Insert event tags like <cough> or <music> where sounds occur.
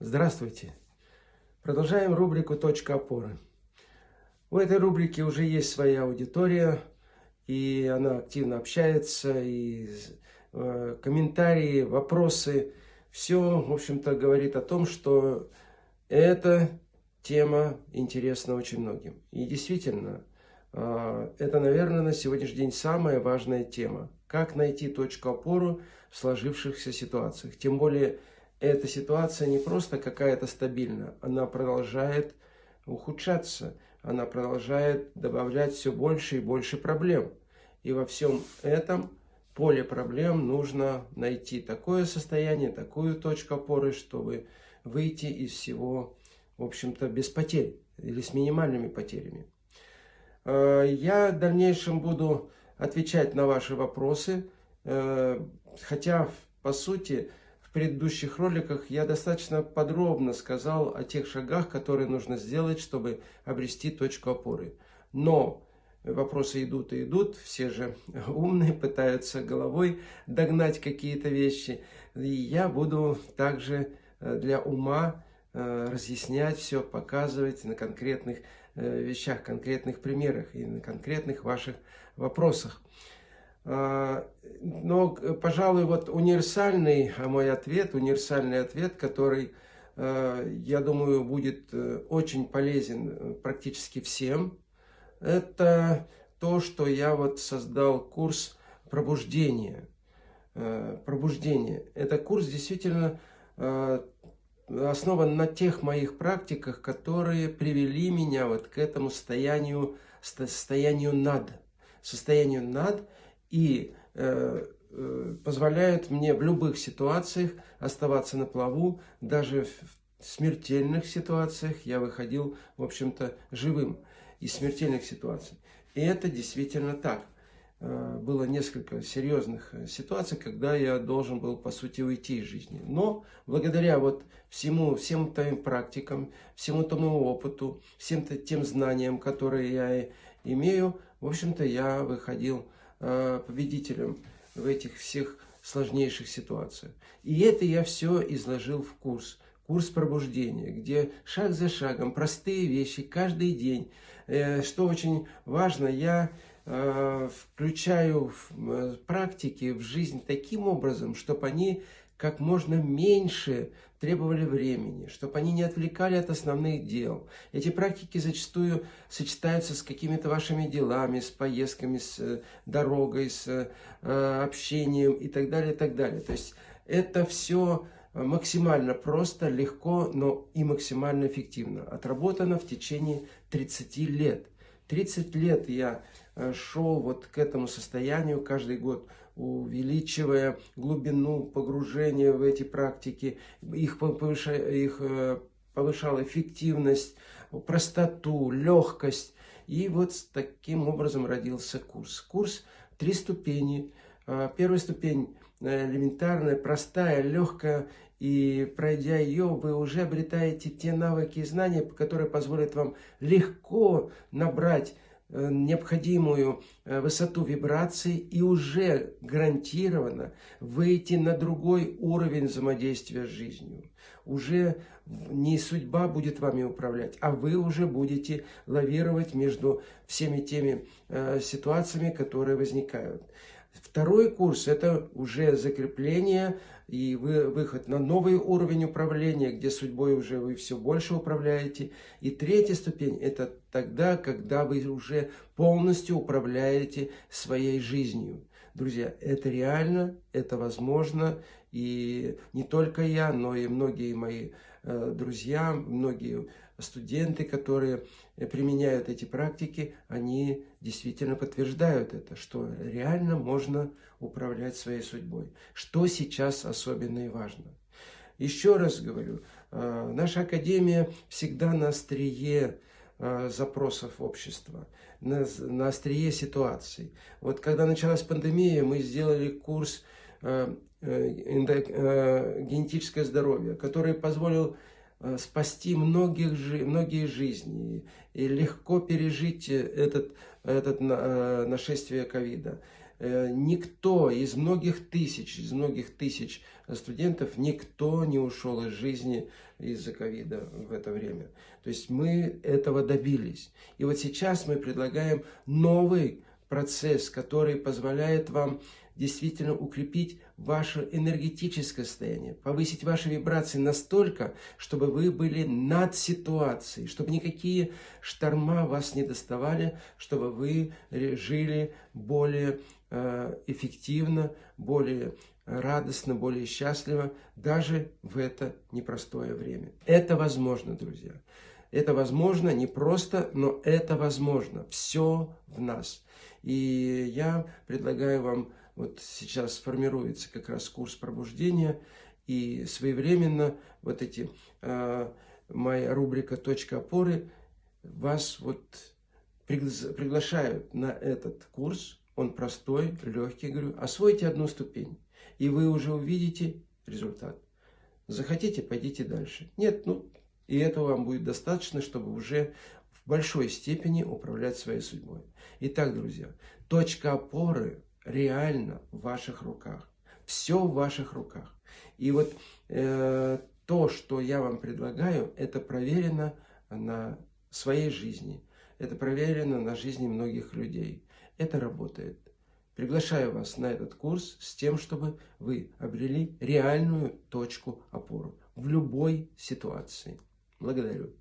Здравствуйте! Продолжаем рубрику «Точка опоры». У этой рубрики уже есть своя аудитория, и она активно общается, и э, комментарии, вопросы, все, в общем-то, говорит о том, что эта тема интересна очень многим. И действительно, э, это, наверное, на сегодняшний день самая важная тема. Как найти точку опоры в сложившихся ситуациях. Тем более, эта ситуация не просто какая-то стабильная, она продолжает ухудшаться, она продолжает добавлять все больше и больше проблем. И во всем этом поле проблем нужно найти такое состояние, такую точку опоры, чтобы выйти из всего, в общем-то, без потерь или с минимальными потерями. Э, я в дальнейшем буду отвечать на ваши вопросы, э, хотя, по сути, предыдущих роликах я достаточно подробно сказал о тех шагах, которые нужно сделать, чтобы обрести точку опоры. Но вопросы идут и идут, все же <laughs> умные, пытаются головой догнать какие-то вещи. И я буду также э, для ума э, разъяснять все, показывать на конкретных э, вещах, конкретных примерах и на конкретных ваших вопросах. А, но, пожалуй, вот универсальный а мой ответ, универсальный ответ, который, а, я думаю, будет э, очень полезен э, практически всем, это то, что я вот создал курс пробуждения. Э, пробуждение. Это курс действительно основан на тех моих практиках, которые привели меня вот к этому состоянию, состоянию над. Состоянию над – и э, э, позволяют мне в любых ситуациях оставаться на плаву, даже в смертельных ситуациях я выходил, в общем-то, живым из смертельных ситуаций. И это действительно так. Э, было несколько серьезных ситуаций, когда я должен был, по сути, уйти из жизни. Но благодаря вот всему, всем твоим практикам, всему тому опыту, всем тем знаниям, которые я имею, в общем-то, я выходил победителем в этих всех сложнейших ситуациях. И это я все изложил в курс. Курс пробуждения, где шаг за шагом, простые вещи, каждый день. Э, что очень важно, я э, включаю в практики, в жизнь таким образом, чтобы они как можно меньше требовали времени, чтобы они не отвлекали от основных дел. Эти практики зачастую сочетаются с какими-то вашими делами, с поездками, с э, дорогой, с э, общением и так далее, и так далее. То есть это все максимально просто, легко, но и максимально эффективно. Отработано в течение 30 лет. 30 лет я э, шел вот к этому состоянию каждый год, увеличивая глубину погружения в эти практики, их, повышая, их э, повышал эффективность, простоту, легкость. И вот таким образом родился курс. Курс три ступени. Э, первая ступень элементарная, простая, легкая и пройдя ее, вы уже обретаете те навыки и знания, которые позволят вам легко набрать э, необходимую э, высоту вибраций и уже гарантированно выйти на другой уровень взаимодействия с жизнью. Уже не судьба будет вами управлять, а вы уже будете лавировать между всеми теми э, ситуациями, которые возникают. Второй курс – это уже закрепление и вы, выход на новый уровень управления, где судьбой уже вы все больше управляете. И третья ступень – это тогда, когда вы уже полностью управляете своей жизнью. Друзья, это реально, это возможно, и не только я, но и многие мои э, друзья, многие студенты, которые э, применяют эти практики, они действительно подтверждают это, что реально можно управлять своей судьбой. Что сейчас особенно и важно. Еще раз говорю, э, наша Академия всегда на острие э, запросов общества, на, на острие ситуаций. Вот когда началась пандемия, мы сделали курс генетическое здоровье, который позволил Э, спасти многих, многие жизни и легко пережить этот, этот э, нашествие ковида. Э, никто из многих тысяч, из многих тысяч студентов, никто не ушел из жизни из-за ковида в это время. То есть мы этого добились. И вот сейчас мы предлагаем новый процесс, который позволяет вам действительно укрепить ваше энергетическое состояние, повысить ваши вибрации настолько, чтобы вы были над ситуацией, чтобы никакие шторма вас не доставали, чтобы вы жили более э, эффективно, более радостно, более счастливо, даже в это непростое время. Это возможно, друзья. Это возможно не просто, но это возможно. Все в нас. И я предлагаю вам вот сейчас формируется как раз курс пробуждения, и своевременно вот эти, э, моя рубрика «Точка опоры» вас вот приглашают на этот курс. Он простой, легкий, говорю, освойте одну ступень, и вы уже увидите результат. Захотите, пойдите дальше. Нет, ну, и этого вам будет достаточно, чтобы уже в большой степени управлять своей судьбой. Итак, друзья, точка опоры реально в ваших руках. Все в ваших руках. И вот э, то, что я вам предлагаю, это проверено на своей жизни. Это проверено на жизни многих людей. Это работает. Приглашаю вас на этот курс с тем, чтобы вы обрели реальную точку опоры в любой ситуации. Благодарю.